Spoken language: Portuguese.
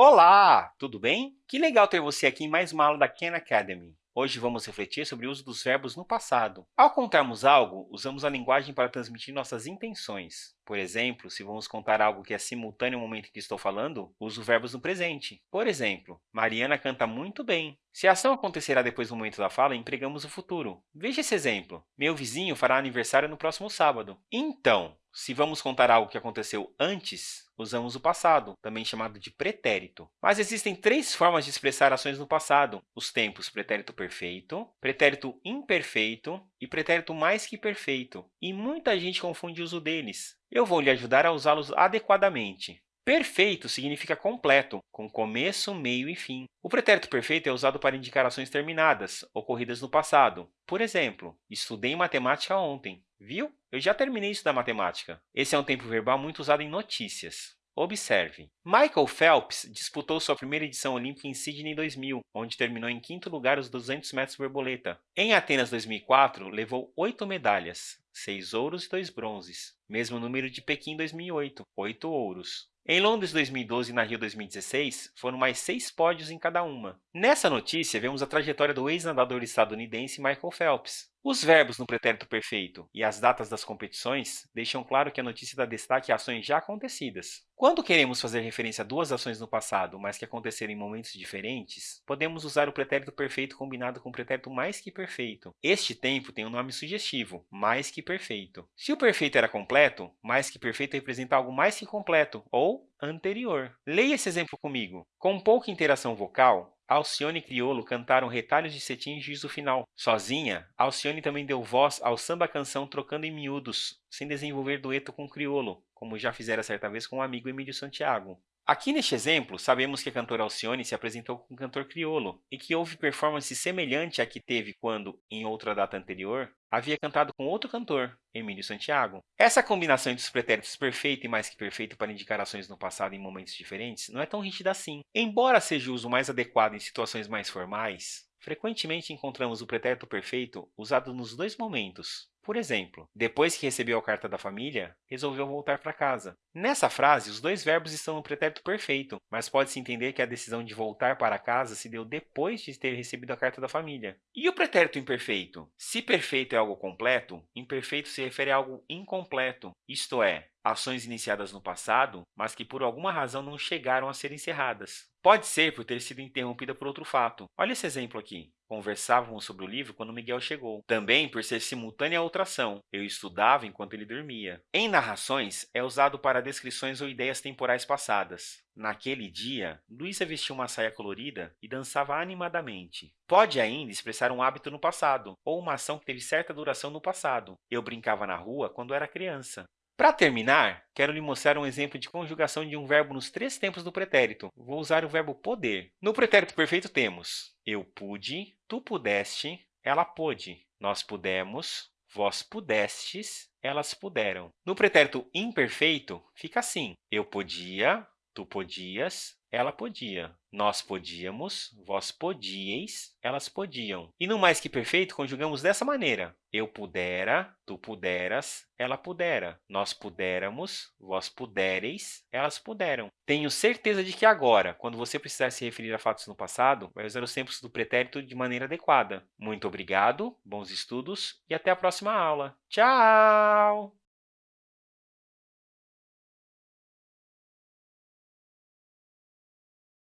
Olá, tudo bem? Que legal ter você aqui em mais uma aula da Khan Academy. Hoje vamos refletir sobre o uso dos verbos no passado. Ao contarmos algo, usamos a linguagem para transmitir nossas intenções. Por exemplo, se vamos contar algo que é simultâneo ao momento em que estou falando, uso verbos no presente. Por exemplo, Mariana canta muito bem. Se a ação acontecerá depois do momento da fala, empregamos o futuro. Veja esse exemplo. Meu vizinho fará aniversário no próximo sábado. Então, se vamos contar algo que aconteceu antes, usamos o passado, também chamado de pretérito. Mas existem três formas de expressar ações no passado, os tempos pretérito perfeito, pretérito imperfeito e pretérito mais que perfeito, e muita gente confunde o uso deles. Eu vou lhe ajudar a usá-los adequadamente. Perfeito significa completo, com começo, meio e fim. O pretérito perfeito é usado para indicar ações terminadas, ocorridas no passado. Por exemplo, estudei matemática ontem. Viu? Eu já terminei isso da matemática. Esse é um tempo verbal muito usado em notícias. Observe. Michael Phelps disputou sua primeira edição olímpica em Sydney 2000, onde terminou em quinto lugar os 200 metros borboleta. Em Atenas 2004, levou oito medalhas, seis ouros e dois bronzes. Mesmo número de Pequim 2008, oito ouros. Em Londres 2012 e na Rio 2016, foram mais seis pódios em cada uma. Nessa notícia, vemos a trajetória do ex-nadador estadunidense Michael Phelps. Os verbos no pretérito perfeito e as datas das competições deixam claro que a notícia dá destaque a ações já acontecidas. Quando queremos fazer referência a duas ações no passado, mas que aconteceram em momentos diferentes, podemos usar o pretérito perfeito combinado com o pretérito mais que perfeito. Este tempo tem um nome sugestivo, mais que perfeito. Se o perfeito era completo, mais que perfeito representa algo mais que completo, ou anterior. Leia esse exemplo comigo. Com pouca interação vocal, Alcione e Criolo cantaram retalhos de cetim e juízo final. Sozinha, Alcione também deu voz ao samba-canção Trocando em Miúdos, sem desenvolver dueto com Criolo, como já fizera certa vez com o amigo Emílio Santiago. Aqui neste exemplo, sabemos que a cantora Alcione se apresentou com o cantor criolo e que houve performance semelhante à que teve quando, em outra data anterior, havia cantado com outro cantor, Emílio Santiago. Essa combinação entre os pretéritos perfeito e mais que perfeito para indicar ações no passado em momentos diferentes não é tão rígida assim. Embora seja o uso mais adequado em situações mais formais, frequentemente encontramos o pretérito perfeito usado nos dois momentos, por exemplo, depois que recebeu a carta da família, resolveu voltar para casa. Nessa frase, os dois verbos estão no pretérito perfeito, mas pode-se entender que a decisão de voltar para casa se deu depois de ter recebido a carta da família. E o pretérito imperfeito? Se perfeito é algo completo, imperfeito se refere a algo incompleto, isto é, ações iniciadas no passado, mas que por alguma razão não chegaram a ser encerradas. Pode ser por ter sido interrompida por outro fato. Olha esse exemplo aqui. Conversávamos sobre o livro quando Miguel chegou. Também por ser simultânea a outra ação. Eu estudava enquanto ele dormia. Em narrações, é usado para descrições ou ideias temporais passadas. Naquele dia, Luísa vestiu uma saia colorida e dançava animadamente. Pode ainda expressar um hábito no passado, ou uma ação que teve certa duração no passado. Eu brincava na rua quando era criança. Para terminar, quero lhe mostrar um exemplo de conjugação de um verbo nos três tempos do pretérito. Vou usar o verbo poder. No pretérito perfeito temos eu pude, tu pudeste, ela pôde, nós pudemos, vós pudestes, elas puderam. No pretérito imperfeito, fica assim, eu podia, tu podias, ela podia. Nós podíamos, vós podíeis, elas podiam. E no mais que perfeito, conjugamos dessa maneira. Eu pudera, tu puderas, ela pudera. Nós pudéramos, vós pudereis, elas puderam. Tenho certeza de que agora, quando você precisar se referir a fatos no passado, vai usar os tempos do pretérito de maneira adequada. Muito obrigado, bons estudos e até a próxima aula. Tchau!